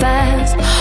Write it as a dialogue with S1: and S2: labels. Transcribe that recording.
S1: fast.